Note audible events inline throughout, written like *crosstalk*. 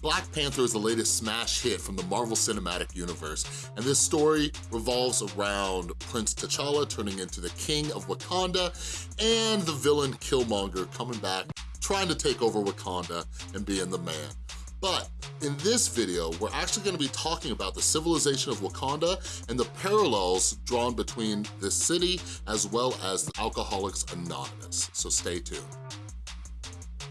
Black Panther is the latest smash hit from the Marvel Cinematic Universe, and this story revolves around Prince T'Challa turning into the King of Wakanda and the villain Killmonger coming back, trying to take over Wakanda and being the man. But in this video, we're actually gonna be talking about the civilization of Wakanda and the parallels drawn between this city as well as Alcoholics Anonymous, so stay tuned.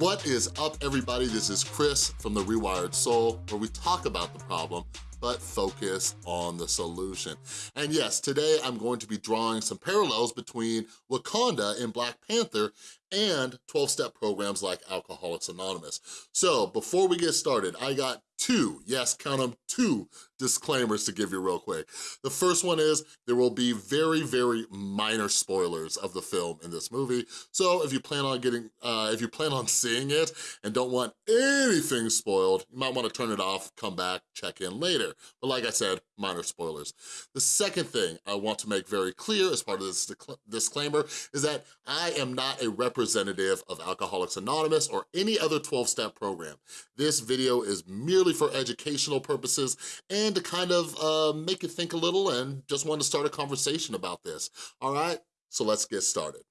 What is up, everybody? This is Chris from The Rewired Soul, where we talk about the problem but focus on the solution. And yes, today I'm going to be drawing some parallels between Wakanda in Black Panther and 12-step programs like Alcoholics Anonymous. So before we get started, I got two, yes, count them, two disclaimers to give you real quick. The first one is there will be very, very minor spoilers of the film in this movie. So if you plan on getting, uh, if you plan on seeing it and don't want anything spoiled, you might wanna turn it off, come back, check in later. But like I said, minor spoilers. The second thing I want to make very clear as part of this disclaimer is that I am not a representative of Alcoholics Anonymous or any other 12-step program. This video is merely for educational purposes and to kind of uh, make you think a little and just want to start a conversation about this, all right? So let's get started.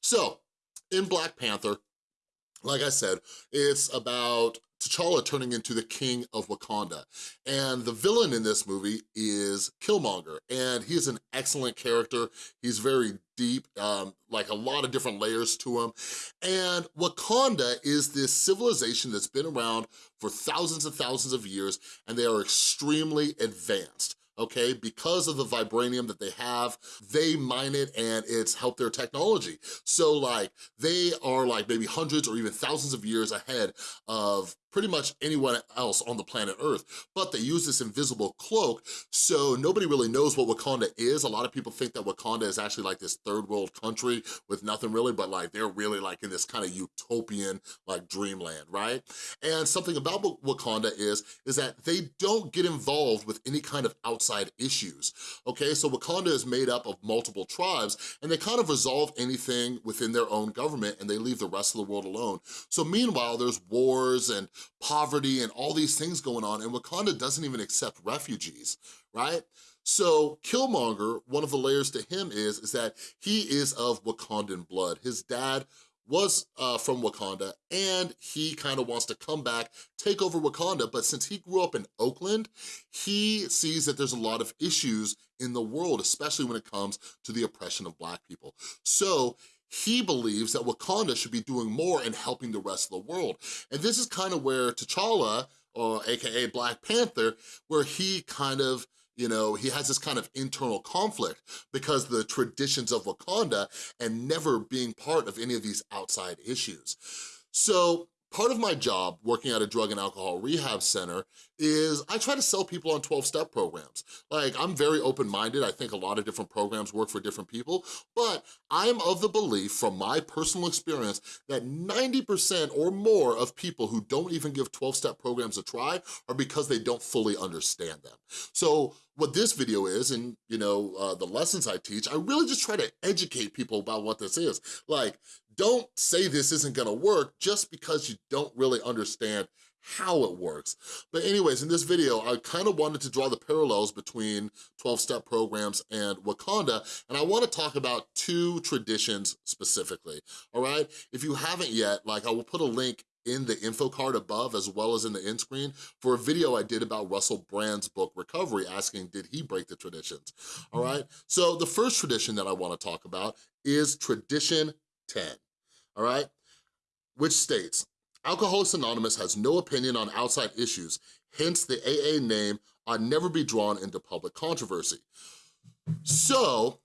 So, in Black Panther, like I said, it's about T'Challa turning into the king of Wakanda. And the villain in this movie is Killmonger, and he's an excellent character. He's very deep, um, like a lot of different layers to him. And Wakanda is this civilization that's been around for thousands and thousands of years, and they are extremely advanced okay? Because of the vibranium that they have, they mine it and it's helped their technology. So like, they are like maybe hundreds or even thousands of years ahead of pretty much anyone else on the planet Earth, but they use this invisible cloak, so nobody really knows what Wakanda is. A lot of people think that Wakanda is actually like this third world country with nothing really, but like they're really like in this kind of utopian like dreamland, right? And something about Wakanda is, is that they don't get involved with any kind of outside issues, okay? So Wakanda is made up of multiple tribes and they kind of resolve anything within their own government and they leave the rest of the world alone. So meanwhile, there's wars and poverty and all these things going on, and Wakanda doesn't even accept refugees, right? So Killmonger, one of the layers to him is, is that he is of Wakandan blood. His dad was uh, from Wakanda and he kind of wants to come back, take over Wakanda, but since he grew up in Oakland, he sees that there's a lot of issues in the world, especially when it comes to the oppression of black people. So he believes that Wakanda should be doing more in helping the rest of the world. And this is kind of where T'Challa, or AKA Black Panther, where he kind of you know, he has this kind of internal conflict because the traditions of Wakanda and never being part of any of these outside issues. So Part of my job working at a drug and alcohol rehab center is I try to sell people on 12-step programs. Like, I'm very open-minded. I think a lot of different programs work for different people, but I'm of the belief from my personal experience that 90% or more of people who don't even give 12-step programs a try are because they don't fully understand them. So what this video is, and you know, uh, the lessons I teach, I really just try to educate people about what this is. Like, don't say this isn't gonna work just because you don't really understand how it works. But anyways, in this video, I kind of wanted to draw the parallels between 12-step programs and Wakanda, and I wanna talk about two traditions specifically, all right? If you haven't yet, like I will put a link in the info card above as well as in the end screen for a video I did about Russell Brand's book Recovery asking did he break the traditions, all mm-hmm. right? So the first tradition that I wanna talk about is tradition 10 all right? Which states, Alcoholics Anonymous has no opinion on outside issues, hence the AA name ought never be drawn into public controversy. So,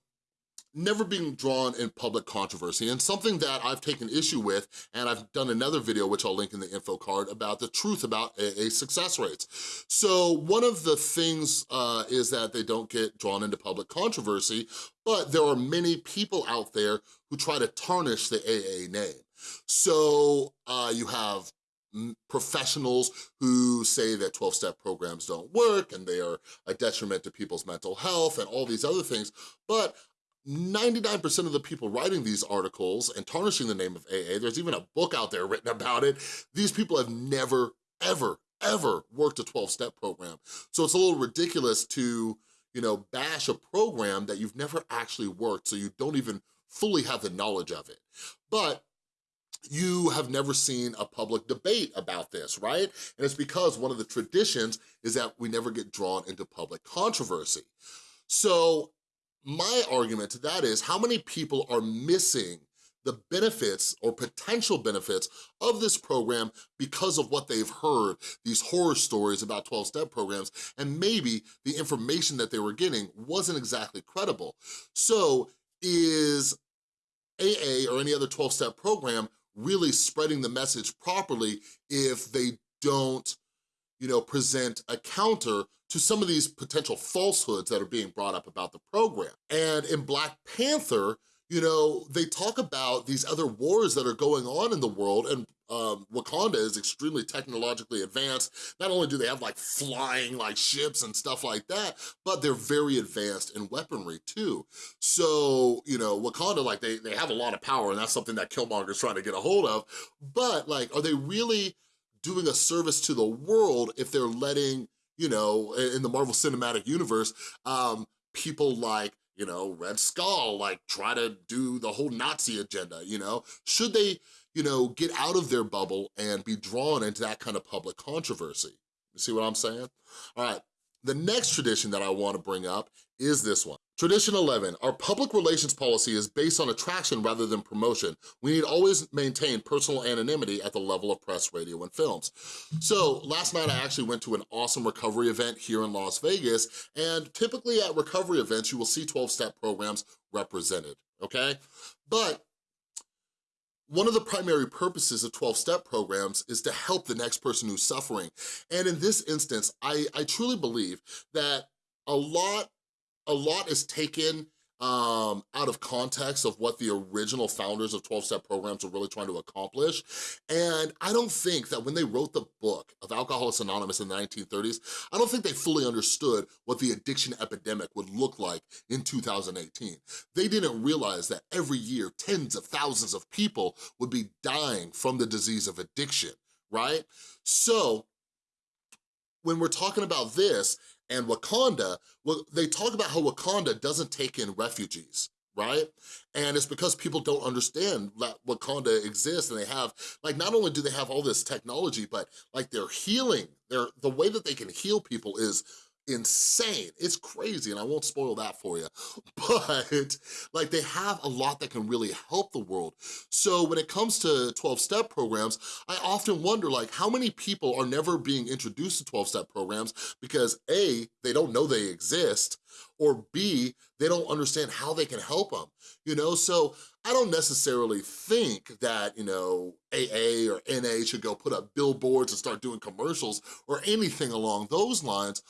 never being drawn in public controversy and something that I've taken issue with and I've done another video which I'll link in the info card about the truth about AA success rates. So one of the things uh, is that they don't get drawn into public controversy but there are many people out there who try to tarnish the AA name. So uh, you have professionals who say that 12-step programs don't work and they are a detriment to people's mental health and all these other things, but 99% of the people writing these articles and tarnishing the name of AA, there's even a book out there written about it, these people have never, ever, ever worked a 12-step program. So it's a little ridiculous to, you know, bash a program that you've never actually worked, so you don't even fully have the knowledge of it. But you have never seen a public debate about this, right? And it's because one of the traditions is that we never get drawn into public controversy. So my argument to that is how many people are missing the benefits or potential benefits of this program because of what they've heard, these horror stories about 12-step programs, and maybe the information that they were getting wasn't exactly credible. So is AA or any other 12-step program really spreading the message properly if they don't you know, present a counter to some of these potential falsehoods that are being brought up about the program. And in Black Panther, you know, they talk about these other wars that are going on in the world and um, Wakanda is extremely technologically advanced. Not only do they have like flying like ships and stuff like that, but they're very advanced in weaponry too. So, you know, Wakanda, like they, they have a lot of power and that's something that Killmonger's trying to get a hold of. But like, are they really doing a service to the world if they're letting, you know, in the Marvel Cinematic Universe, um, people like you know, Red Skull, like try to do the whole Nazi agenda, you know? Should they, you know, get out of their bubble and be drawn into that kind of public controversy? You see what I'm saying? All right, the next tradition that I wanna bring up is this one. Tradition 11, our public relations policy is based on attraction rather than promotion. We need always maintain personal anonymity at the level of press, radio, and films. So last night I actually went to an awesome recovery event here in Las Vegas, and typically at recovery events, you will see 12-step programs represented, okay? But one of the primary purposes of 12-step programs is to help the next person who's suffering. And in this instance, I, I truly believe that a lot a lot is taken um, out of context of what the original founders of 12-step programs were really trying to accomplish. And I don't think that when they wrote the book of Alcoholics Anonymous in the 1930s, I don't think they fully understood what the addiction epidemic would look like in 2018. They didn't realize that every year, tens of thousands of people would be dying from the disease of addiction, right? So when we're talking about this, and Wakanda, well, they talk about how Wakanda doesn't take in refugees, right? And it's because people don't understand that Wakanda exists and they have, like not only do they have all this technology, but like they're healing, they're, the way that they can heal people is insane. It's crazy, and I won't spoil that for you. *laughs* But like they have a lot that can really help the world. So when it comes to 12-step programs, I often wonder like how many people are never being introduced to 12-step programs because A, they don't know they exist, or B, they don't understand how they can help them, you know? So I don't necessarily think that, you know, AA or NA should go put up billboards and start doing commercials or anything along those lines,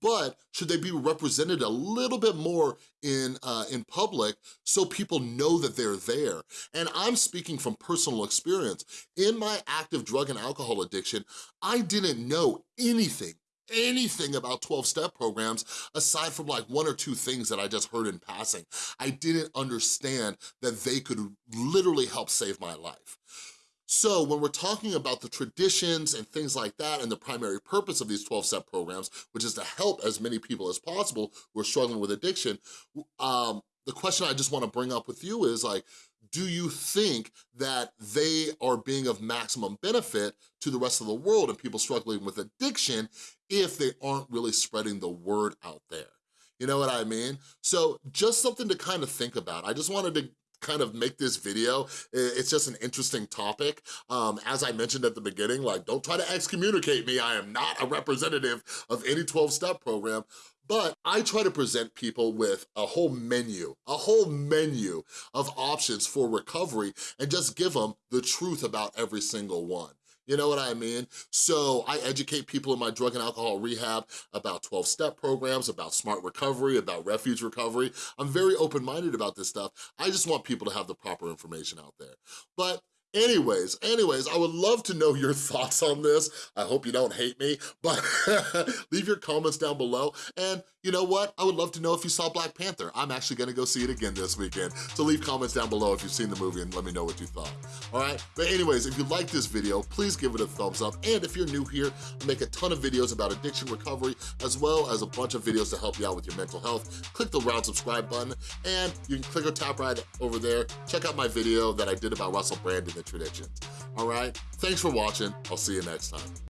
but should they be represented a little bit more in, uh, in public so people know that they're there? And I'm speaking from personal experience. In my active drug and alcohol addiction, I didn't know anything anything about 12-step programs aside from like one or two things that I just heard in passing. I didn't understand that they could literally help save my life. So when we're talking about the traditions and things like that and the primary purpose of these 12-step programs, which is to help as many people as possible who are struggling with addiction, um, the question I just wanna bring up with you is like, do you think that they are being of maximum benefit to the rest of the world and people struggling with addiction if they aren't really spreading the word out there? You know what I mean? So just something to kind of think about. I just wanted to kind of make this video. It's just an interesting topic. Um, as I mentioned at the beginning, like, don't try to excommunicate me. I am not a representative of any 12-step program, but I try to present people with a whole menu, a whole menu of options for recovery and just give them the truth about every single one. You know what I mean? So I educate people in my drug and alcohol rehab about 12-step programs, about smart recovery, about refuge recovery. I'm very open-minded about this stuff. I just want people to have the proper information out there. But Anyways, anyways, I would love to know your *laughs* thoughts on this. I hope you don't hate me, but *laughs* leave your comments down below. And you know what? I would love to know if you saw Black Panther. I'm actually gonna go see it again this weekend. So leave comments down below if you've seen the movie and let me know what you thought, all right? But anyways, if you like this video, please give it a thumbs up. And if you're new here, I make a ton of videos about addiction recovery, as well as a bunch of videos to help you out with your mental health. Click the round subscribe button, and you can click or tap right over there. Check out my video that I did about Russell Brand and the traditions, all right? Thanks for watching. I'll see you next time.